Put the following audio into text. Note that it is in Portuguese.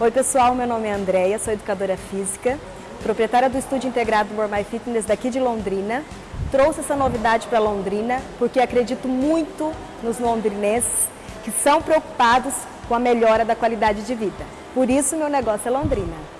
Oi pessoal, meu nome é Andréia, sou educadora física, proprietária do Estúdio Integrado Mormai Fitness daqui de Londrina. Trouxe essa novidade para Londrina porque acredito muito nos londrinenses que são preocupados com a melhora da qualidade de vida. Por isso meu negócio é Londrina.